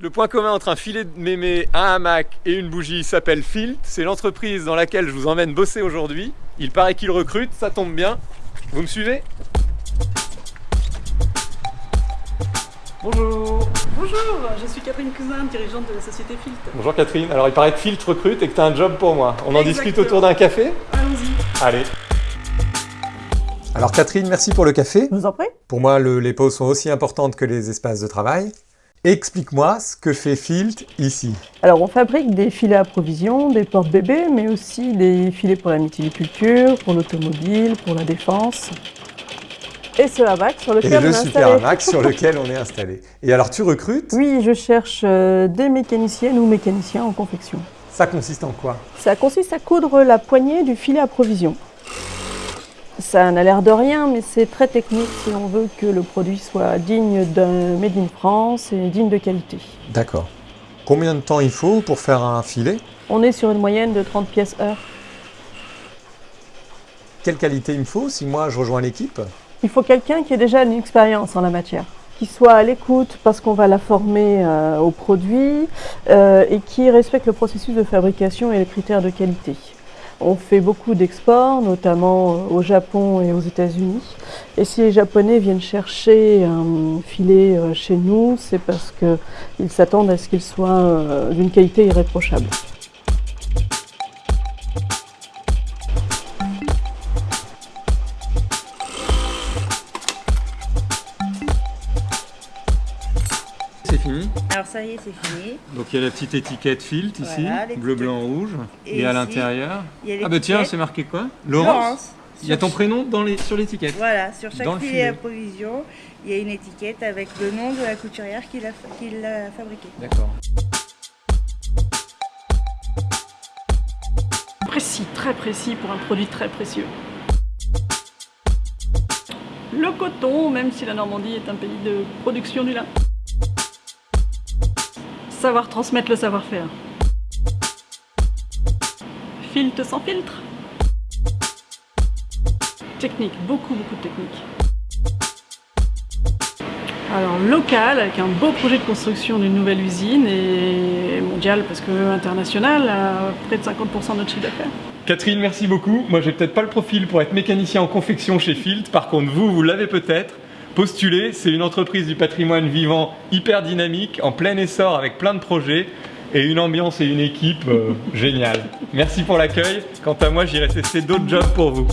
Le point commun entre un filet de mémé, un hamac et une bougie s'appelle Filt. C'est l'entreprise dans laquelle je vous emmène bosser aujourd'hui. Il paraît qu'ils recrutent, ça tombe bien. Vous me suivez? Bonjour Bonjour, je suis Catherine Cousin, dirigeante de la société Filt. Bonjour Catherine, alors il paraît que Filt recrute et que tu as un job pour moi. On en discute autour d'un café? Allons-y. Allez alors Catherine, merci pour le café. Je vous en prie. Pour moi, les pauses sont aussi importantes que les espaces de travail. Explique-moi ce que fait Filt ici. Alors on fabrique des filets à provision, des portes bébés, mais aussi des filets pour la mytiliculture, pour l'automobile, pour la défense. Et ce hamac sur lequel Et on le est super installé. hamac sur lequel on est installé. Et alors tu recrutes? Oui, je cherche euh, des mécaniciennes ou mécaniciens en confection. Ça consiste en quoi? Ça consiste à coudre la poignée du filet à provision. Ça n'a l'air de rien, mais c'est très technique si on veut que le produit soit digne d'un Made in France et digne de qualité. D'accord. Combien de temps il faut pour faire un filet? On est sur une moyenne de 30 pièces heure. Quelle qualité il me faut si moi je rejoins l'équipe? Il faut quelqu'un qui ait déjà une expérience en la matière, qui soit à l'écoute parce qu'on va la former euh, au produit euh, et qui respecte le processus de fabrication et les critères de qualité. On fait beaucoup d'exports, notamment euh, au Japon et aux États-Unis. Et si les Japonais viennent chercher un filet euh, chez nous, c'est parce qu'ils s'attendent à ce qu'il soit euh, d'une qualité irréprochable. C'est fini Alors ça y est, c'est fini. Donc il y a la petite étiquette Filt ici, Voilà, bleu, blanc, rouge. Et, Et à l'intérieur il y a Ah bah tiens, c'est marqué quoi Laurence. Il y a ton prénom dans les, sur l'étiquette Voilà, sur chaque filet à provision, il y a une étiquette avec le nom de la couturière qui l'a qui l'a fabriqué. D'accord. Précis, très précis pour un produit très précieux. Le coton, même si la Normandie est un pays de production du lin. Savoir transmettre le savoir-faire. Filte sans filtre. Technique, beaucoup beaucoup de technique. Alors local, avec un beau projet de construction d'une nouvelle usine et mondial parce que international, à près de 50% de notre chiffre d'affaires. Catherine, merci beaucoup. Moi, j'ai peut-être pas le profil pour être mécanicien en confection chez Filt. Par contre, vous, vous l'avez peut-être. Postulez, c'est une entreprise du patrimoine vivant hyper dynamique, en plein essor avec plein de projets et une ambiance et une équipe euh, géniale. Merci pour l'accueil. Quant à moi, j'irai tester d'autres jobs pour vous.